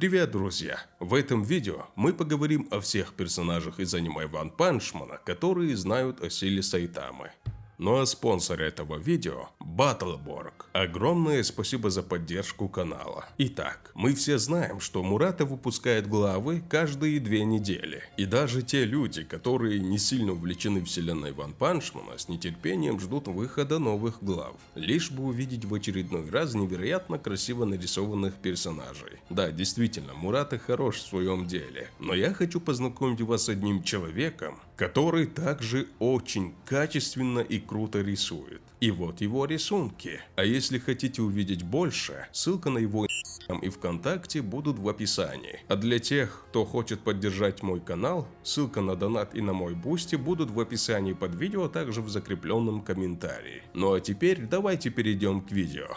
Привет, друзья! В этом видео мы поговорим о всех персонажах из аниме Ван Панчмана, которые знают о силе Сайтамы. Ну а спонсор этого видео – Battleborg. Огромное спасибо за поддержку канала. Итак, мы все знаем, что Мурата выпускает главы каждые две недели. И даже те люди, которые не сильно увлечены вселенной Ван Панчмана, с нетерпением ждут выхода новых глав. Лишь бы увидеть в очередной раз невероятно красиво нарисованных персонажей. Да, действительно, Мурата хорош в своем деле. Но я хочу познакомить вас с одним человеком, который также очень качественно и круто рисует. И вот его рисунки. А если хотите увидеть больше, ссылка на его и ВКонтакте будут в описании. А для тех, кто хочет поддержать мой канал, ссылка на донат и на мой Boosty будут в описании под видео, а также в закрепленном комментарии. Ну а теперь давайте перейдем к видео.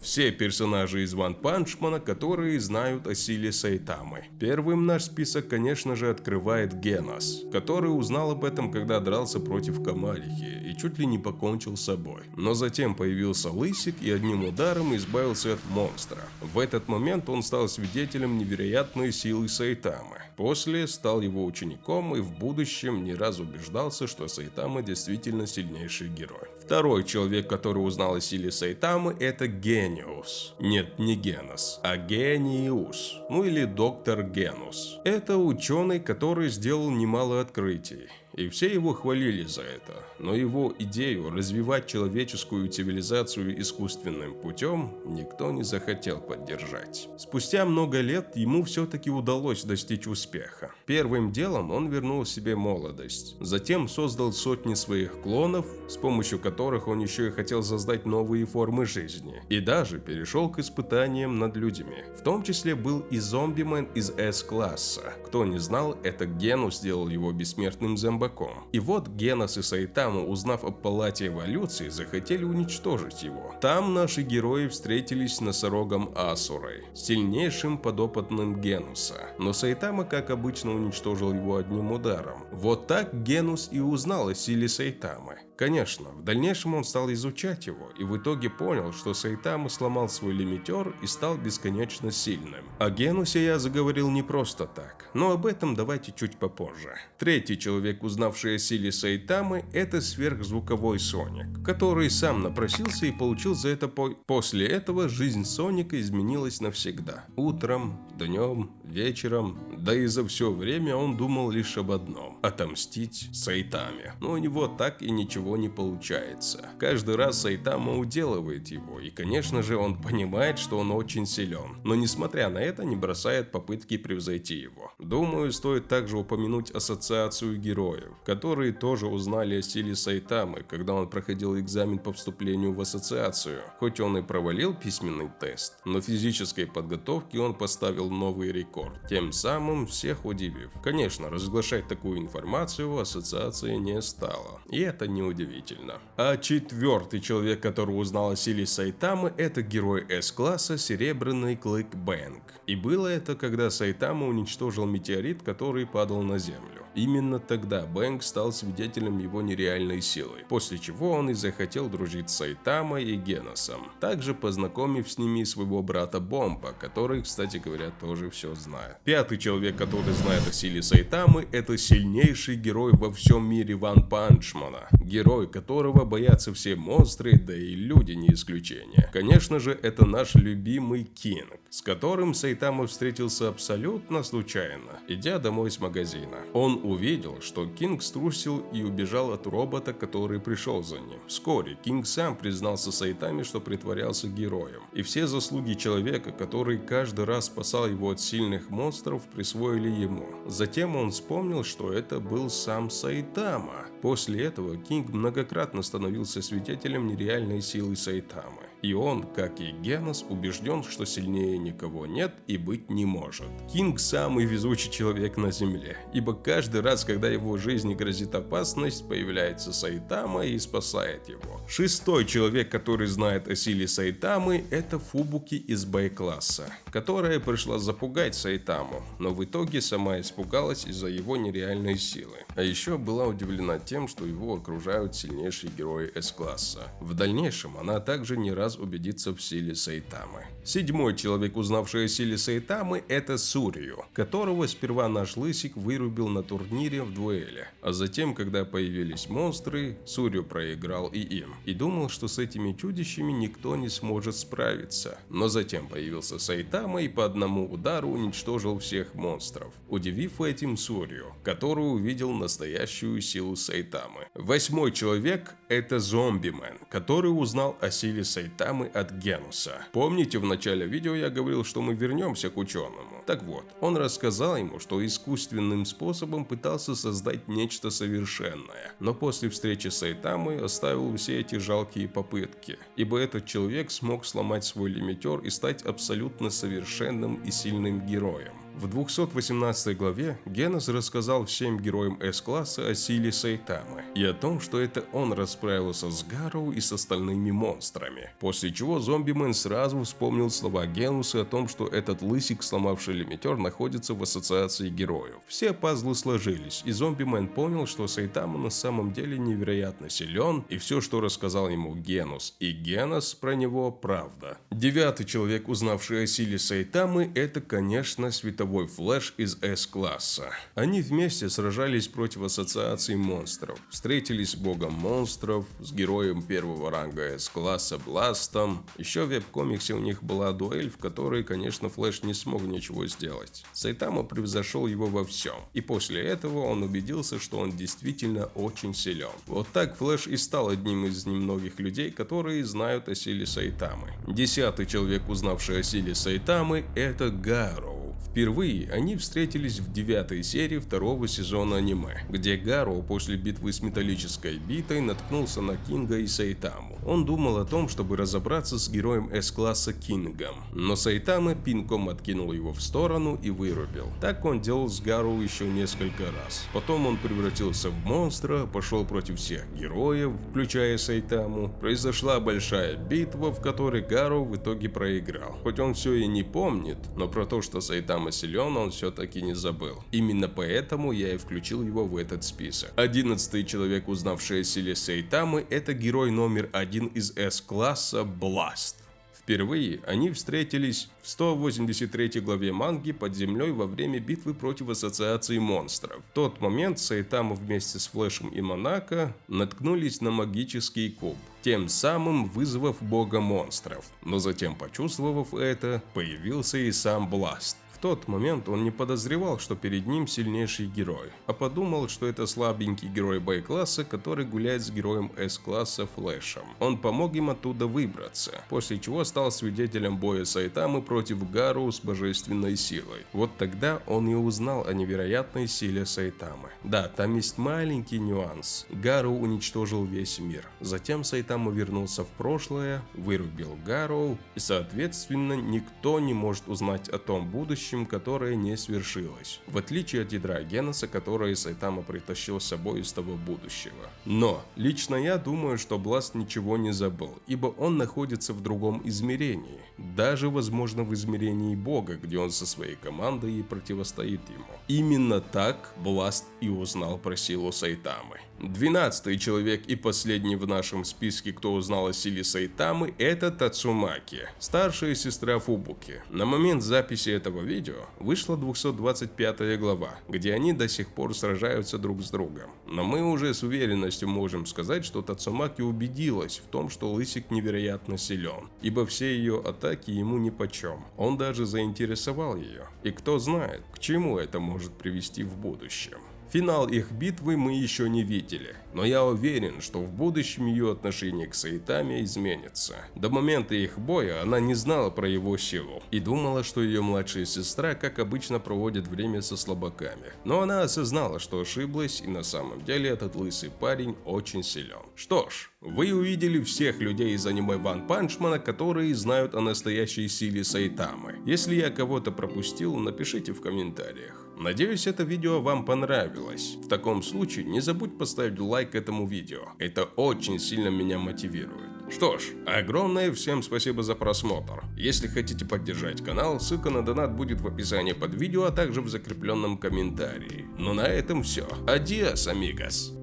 Все персонажи из One Punch Man а, которые знают о силе Сайтамы. Первым наш список, конечно же, открывает Генос, который узнал об этом, когда дрался против Комарихи и чуть ли не покончил с собой. Но затем появился Лысик и одним ударом избавился от монстра. В этот момент он стал свидетелем невероятной силы Сайтамы. После стал его учеником и в будущем не раз убеждался, что Сайтама действительно сильнейший герой. Второй человек, который узнал о силе Сайтамы, это Гениус. Нет, не Генос, а Гениус. Ну или доктор Генус. Это ученый, который сделал немало открытий и все его хвалили за это. Но его идею развивать человеческую цивилизацию искусственным путем никто не захотел поддержать. Спустя много лет ему все-таки удалось достичь успеха. Первым делом он вернул себе молодость. Затем создал сотни своих клонов, с помощью которых он еще и хотел создать новые формы жизни. И даже перешел к испытаниям над людьми. В том числе был и зомбимен из S-класса. Кто не знал, это Гену сделал его бессмертным зомбаком. И вот Генос и Сайтама, узнав о палате эволюции, захотели уничтожить его. Там наши герои встретились с носорогом Асурой, сильнейшим подопытным Генуса. Но Сайтама, как обычно, уничтожил его одним ударом. Вот так Генус и узнал о силе Сайтамы. Конечно, в дальнейшем он стал изучать его и в итоге понял, что Сайтама сломал свой лимитер и стал бесконечно сильным. О Генусе я заговорил не просто так, но об этом давайте чуть попозже. Третий человек, узнавший о силе Сайтамы, это сверхзвуковой Соник, который сам напросился и получил за это по... После этого жизнь Соника изменилась навсегда. Утром, днем, вечером, да и за все время он думал лишь об одном – отомстить Сайтаме. Но у него так и ничего него не получается. Каждый раз Сайтама уделывает его, и конечно же он понимает, что он очень силен, но несмотря на это не бросает попытки превзойти его. Думаю, стоит также упомянуть ассоциацию героев, которые тоже узнали о силе Сайтамы, когда он проходил экзамен по вступлению в ассоциацию. Хоть он и провалил письменный тест, но физической подготовке он поставил новый рекорд, тем самым всех удивив. Конечно, разглашать такую информацию ассоциация не стала, и это не удивительно удивительно. А четвертый человек, который узнал о силе Сайтамы, это герой С-класса Серебряный Клык Бэнк. И было это, когда Сайтама уничтожил метеорит, который падал на Землю. Именно тогда Бэнк стал свидетелем его нереальной силы, после чего он и захотел дружить с Сайтамой и Геносом, также познакомив с ними своего брата Бомба, который, кстати говоря, тоже все знает. Пятый человек, который знает о силе Сайтамы, это сильнейший герой во всем мире Ван Панчмана, герой которого боятся все монстры, да и люди не исключение. Конечно же, это наш любимый Кинг, с которым Сайтама встретился абсолютно случайно, идя домой с магазина. Он увидел, что Кинг струсил и убежал от робота, который пришел за ним. Вскоре Кинг сам признался Сайтаме, что притворялся героем. И все заслуги человека, который каждый раз спасал его от сильных монстров, присвоили ему. Затем он вспомнил, что это был сам Сайтама. После этого Кинг многократно становился свидетелем нереальной силы Сайтамы. И он, как и Генос, убежден, что сильнее никого нет и быть не может. Кинг самый везучий человек на Земле, ибо каждый раз, когда его жизни грозит опасность, появляется Сайтама и спасает его. Шестой человек, который знает о силе Сайтамы, это Фубуки из Б-класса, которая пришла запугать Сайтаму, но в итоге сама испугалась из-за его нереальной силы. А еще была удивлена тем, что его окружают сильнейшие герои С-класса. В дальнейшем она также не раз раз убедиться в силе Сайтамы. Седьмой человек, узнавший о силе Сайтамы, это Сурью, которого сперва наш Лысик вырубил на турнире в дуэли. А затем, когда появились монстры, Сурью проиграл и им. И думал, что с этими чудищами никто не сможет справиться. Но затем появился Сайтама и по одному удару уничтожил всех монстров, удивив этим Сурью, который увидел настоящую силу Сайтамы. Восьмой человек – это Зомбимен, который узнал о силе Сайтамы от Генуса. Помните, в начале видео я говорил, что мы вернемся к ученому? Так вот, он рассказал ему, что искусственным способом пытался создать нечто совершенное, но после встречи с Сайтамой оставил все эти жалкие попытки, ибо этот человек смог сломать свой лимитер и стать абсолютно совершенным и сильным героем. В 218 главе Генос рассказал всем героям С-класса о силе Сайтамы и о том, что это он расправился с Гарроу и с остальными монстрами. После чего Зомбимен сразу вспомнил слова Генуса о том, что этот лысик, сломавший лимитер, находится в ассоциации героев. Все пазлы сложились, и Зомбимен понял, что Сайтама на самом деле невероятно силен, и все, что рассказал ему Генус и Генос про него, правда. Девятый человек, узнавший о силе Сайтамы, это, конечно, Световой боевой флэш из S-класса. Они вместе сражались против ассоциации монстров, встретились с богом монстров, с героем первого ранга S-класса Бластом. Еще в веб-комиксе у них была дуэль, в которой, конечно, Флэш не смог ничего сделать. Сайтама превзошел его во всем, и после этого он убедился, что он действительно очень силен. Вот так Флэш и стал одним из немногих людей, которые знают о силе Сайтамы. Десятый человек, узнавший о силе Сайтамы, это Гару. Впервые они встретились в девятой серии второго сезона аниме, где Гаро после битвы с металлической битой наткнулся на Кинга и Сайтаму. Он думал о том, чтобы разобраться с героем С-класса Кингом, но Сайтама пинком откинул его в сторону и вырубил. Так он делал с Гару еще несколько раз. Потом он превратился в монстра, пошел против всех героев, включая Сайтаму. Произошла большая битва, в которой Гару в итоге проиграл. Хоть он все и не помнит, но про то, что Сайтама Сайтама силен, он все-таки не забыл. Именно поэтому я и включил его в этот список. Одиннадцатый человек, узнавший о силе Сайтамы, это герой номер один из S-класса Blast. Впервые они встретились в 183 главе манги под землей во время битвы против Ассоциации монстров. В тот момент Сайтама вместе с Флэшем и Монако наткнулись на магический куб, тем самым вызвав бога монстров. Но затем, почувствовав это, появился и сам Бласт тот момент он не подозревал, что перед ним сильнейший герой, а подумал, что это слабенький герой Б-класса, который гуляет с героем С-класса Флэшем. Он помог им оттуда выбраться, после чего стал свидетелем боя Сайтамы против Гару с божественной силой. Вот тогда он и узнал о невероятной силе Сайтамы. Да, там есть маленький нюанс. Гару уничтожил весь мир. Затем Сайтама вернулся в прошлое, вырубил Гару, и соответственно никто не может узнать о том будущем, будущем, которое не свершилось, в отличие от ядра Геноса, которое Сайтама притащил с собой из того будущего. Но, лично я думаю, что Бласт ничего не забыл, ибо он находится в другом измерении, даже возможно в измерении Бога, где он со своей командой и противостоит ему. Именно так Бласт и узнал про силу Сайтамы. Двенадцатый человек и последний в нашем списке, кто узнал о силе Сайтамы, это Тацумаки, старшая сестра Фубуки. На момент записи этого видео вышла 225 глава, где они до сих пор сражаются друг с другом. Но мы уже с уверенностью можем сказать, что Тацумаки убедилась в том, что Лысик невероятно силен, ибо все ее атаки ему нипочем. Он даже заинтересовал ее. И кто знает, к чему это может привести в будущем. Финал их битвы мы еще не видели, но я уверен, что в будущем ее отношение к Саитаме изменится. До момента их боя она не знала про его силу и думала, что ее младшая сестра, как обычно, проводит время со слабаками. Но она осознала, что ошиблась и на самом деле этот лысый парень очень силен. Что ж, вы увидели всех людей из аниме Ван Панчмана, которые знают о настоящей силе Сайтамы. Если я кого-то пропустил, напишите в комментариях. Надеюсь, это видео вам понравилось. В таком случае не забудь поставить лайк этому видео. Это очень сильно меня мотивирует. Что ж, огромное всем спасибо за просмотр. Если хотите поддержать канал, ссылка на донат будет в описании под видео, а также в закрепленном комментарии. Ну, на этом все. Адиос, амигос.